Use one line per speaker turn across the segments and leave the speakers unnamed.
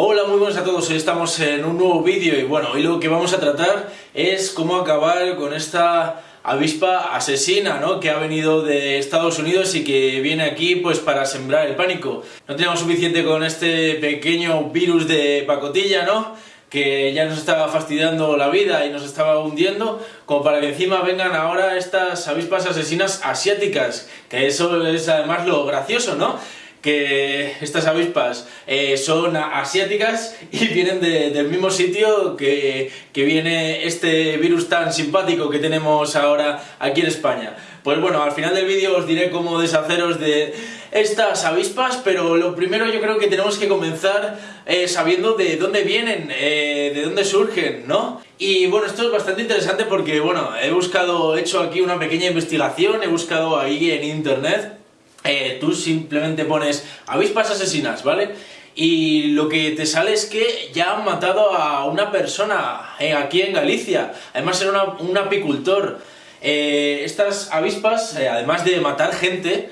Hola, muy buenos a todos, hoy estamos en un nuevo vídeo y bueno, hoy lo que vamos a tratar es cómo acabar con esta avispa asesina, ¿no? Que ha venido de Estados Unidos y que viene aquí pues para sembrar el pánico. No teníamos suficiente con este pequeño virus de pacotilla, ¿no? que ya nos estaba fastidiando la vida y nos estaba hundiendo, como para que encima vengan ahora estas avispas asesinas asiáticas, que eso es además lo gracioso, ¿no? Que estas avispas eh, son asiáticas y vienen del mismo sitio que, que, viene este virus tan simpático que tenemos ahora aquí en España. Pues bueno, al final del vídeo os diré cómo deshaceros de estas avispas, pero lo primero yo creo que tenemos que comenzar eh, sabiendo de dónde vienen, eh, de dónde surgen, ¿no? Y bueno, esto es bastante interesante porque, bueno, he buscado, he hecho aquí una pequeña investigación, he buscado ahí en internet eh, tú simplemente pones avispas asesinas, ¿vale? Y lo que te sale es que ya han matado a una persona eh, aquí en Galicia, además era un apicultor. Eh, estas avispas, además de matar gente,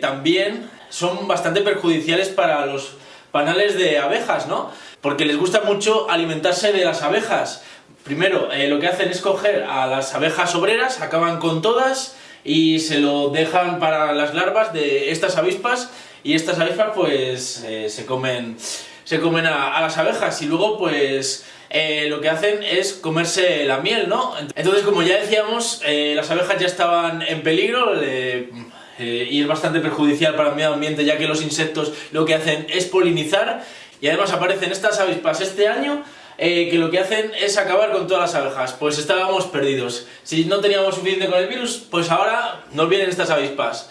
también son bastante perjudiciales para los panales de abejas, ¿no? Porque les gusta mucho alimentarse de las abejas. Primero, lo que hacen es coger a las abejas obreras, acaban con todas, y se lo dejan para las larvas de estas avispas y estas avispas pues eh, se comen, se comen a, las abejas y luego pues eh, lo que hacen es comerse la miel, ¿no? Entonces como ya decíamos, eh, las abejas ya estaban en peligro y es bastante perjudicial para el medio ambiente ya que los insectos lo que hacen es polinizar y además aparecen estas avispas este año eh, que lo que hacen es acabar con todas las abejas. Pues estábamos perdidos. Si no teníamos suficiente con el virus, pues ahora nos vienen estas avispas.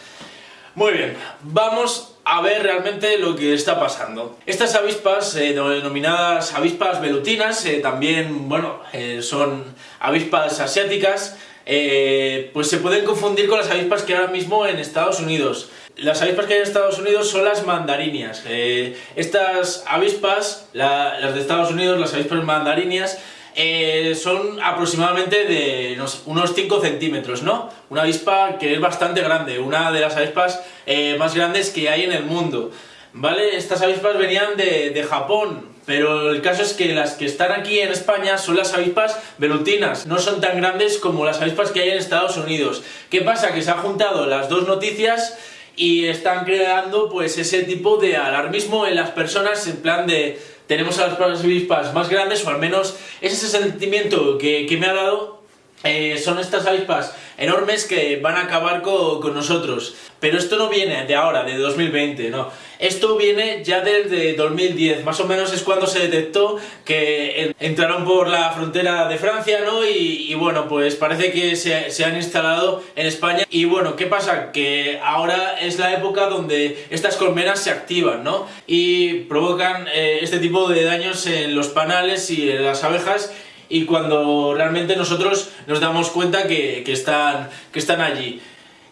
Muy bien, vamos a ver realmente lo que está pasando. Estas avispas, eh, denominadas avispas velutinas, eh, también, bueno, son avispas asiáticas, pues se pueden confundir con las avispas que ahora mismo en Estados Unidos. Las avispas que hay en Estados Unidos son las mandarinias. Eh, estas avispas, las de Estados Unidos, las avispas mandarinias, eh, son aproximadamente de unos 5 centímetros, ¿no? Una avispa que es bastante grande, una de las avispas eh, más grandes que hay en el mundo. ¿Vale? Estas avispas venían de, de, Japón, pero el caso es que las que están aquí en España son las avispas velutinas, no son tan grandes como las avispas que hay en Estados Unidos. ¿Qué pasa? Que se han juntado las dos noticias y están creando pues ese tipo de alarmismo en las personas en plan de tenemos a las avispas más grandes o al menos ese sentimiento que, que me ha dado eh, son estas avispas enormes que van a acabar con, nosotros. Pero esto no viene de ahora, de 2020, no. Esto viene ya desde 2010, más o menos es cuando se detectó que entraron por la frontera de Francia, ¿no? Y, bueno, pues parece que se, han instalado en España. Y bueno, ¿qué pasa? Que ahora es la época donde estas colmenas se activan, ¿no? Y provocan eh, este tipo de daños en los panales y en las abejas y cuando realmente nosotros nos damos cuenta que, están, que están allí.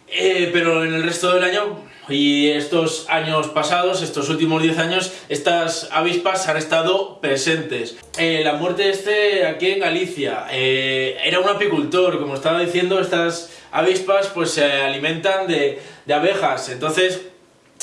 Eh, pero en el resto del año y estos años pasados, estos últimos 10 años, estas avispas han estado presentes. Eh, la muerte de este aquí en Galicia, eh, era un apicultor, como estaba diciendo, estas avispas pues se alimentan de, de abejas, entonces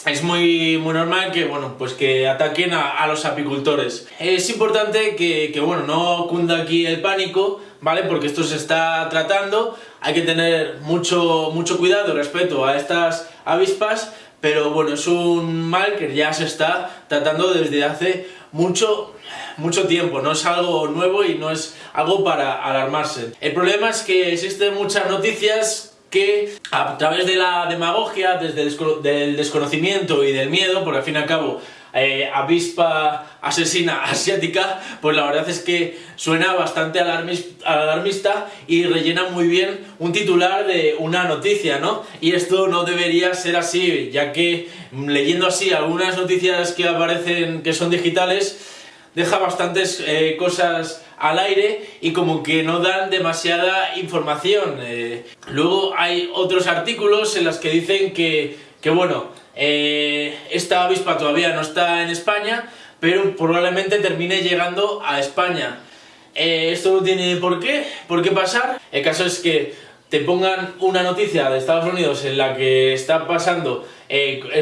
es muy, muy normal que, bueno, pues que ataquen a, los apicultores. Es importante que, que, bueno, no cunda aquí el pánico, ¿vale? Porque esto se está tratando, hay que tener mucho, mucho cuidado respecto a estas avispas, pero bueno, es un mal que ya se está tratando desde hace mucho, mucho tiempo, no es algo nuevo y no es algo para alarmarse. El problema es que existen muchas noticias que a través de la demagogia, desde el desconocimiento y del miedo, porque al fin y al cabo eh, avispa asesina asiática, pues la verdad es que suena bastante alarmista y rellena muy bien un titular de una noticia, ¿no? Y esto no debería ser así, ya que mm, leyendo así algunas noticias que aparecen que son digitales, deja bastantes eh, cosas al aire y como que no dan demasiada información. Eh. luego hay otros artículos en los que dicen que, que bueno, eh, esta avispa todavía no está en España, pero probablemente termine llegando a España. esto no tiene por qué, por qué pasar. El caso es que te pongan una noticia de Estados Unidos en la que está pasando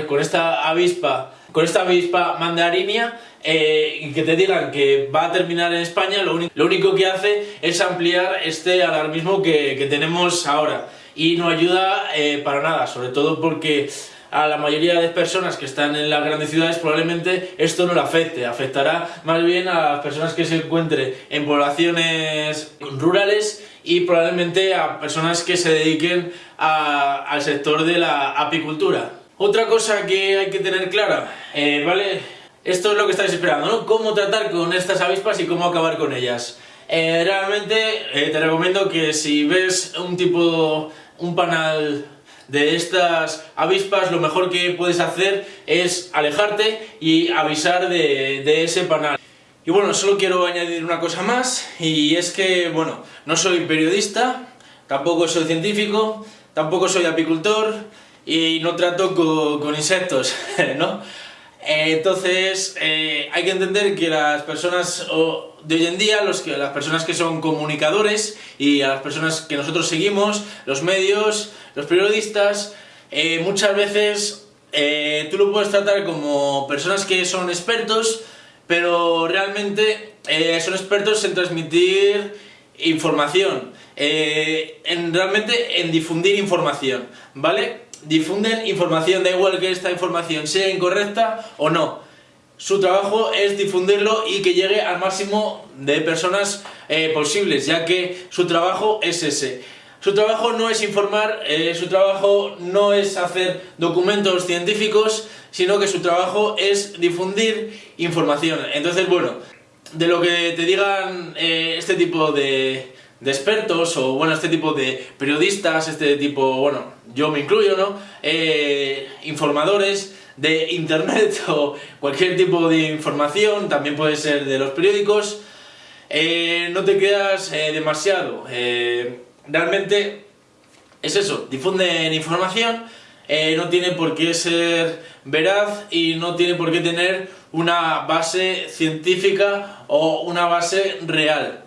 con esta avispa con esta avispa mandarinia eh, y que te digan que va a terminar en España, lo, único que hace es ampliar este alarmismo que tenemos ahora y no ayuda eh, para nada, sobre todo porque a la mayoría de personas que están en las grandes ciudades probablemente esto no le afecte, afectará más bien a las personas que se encuentren en poblaciones rurales y probablemente a personas que se dediquen al sector de la apicultura. Otra cosa que hay que tener clara, eh, ¿vale? Esto es lo que estáis esperando, ¿no? Cómo tratar con estas avispas y cómo acabar con ellas. Eh, realmente eh, te recomiendo que si ves un tipo, un panal de estas avispas, lo mejor que puedes hacer es alejarte y avisar de, ese panal. Y bueno, solo quiero añadir una cosa más, y es que, bueno, no soy periodista, tampoco soy científico, tampoco soy apicultor, y no trato con, insectos, ¿no? Entonces, eh, hay que entender que las personas de hoy en día, las personas que son comunicadores y a las personas que nosotros seguimos, los medios, los periodistas, eh, muchas veces eh, tú lo puedes tratar como personas que son expertos, pero realmente eh, son expertos en transmitir información, en, realmente en difundir información, ¿vale? Difunden información, da igual que esta información sea incorrecta o no. Su trabajo es difundirlo y que llegue al máximo de personas posibles, ya que su trabajo es ese. Su trabajo no es informar, eh, su trabajo no es hacer documentos científicos, sino que su trabajo es difundir información. Entonces, bueno, de lo que te digan eh, este tipo de, expertos o bueno, este tipo de periodistas, este tipo, bueno, yo me incluyo, ¿no? Eh, informadores de internet o cualquier tipo de información, también puede ser de los periódicos, no te quedas demasiado realmente es eso, difunden información, eh, no tiene por qué ser veraz y no tiene por qué tener una base científica o una base real.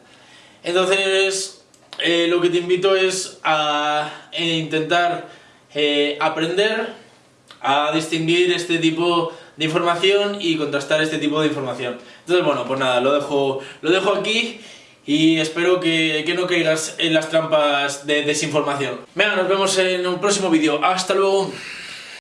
Entonces, eh, lo que te invito es a intentar eh, aprender a distinguir este tipo de información y contrastar este tipo de información. Entonces, bueno, pues nada, lo dejo, lo dejo aquí y espero que, no caigas en las trampas de desinformación. Venga, nos vemos en un próximo vídeo. ¡Hasta luego!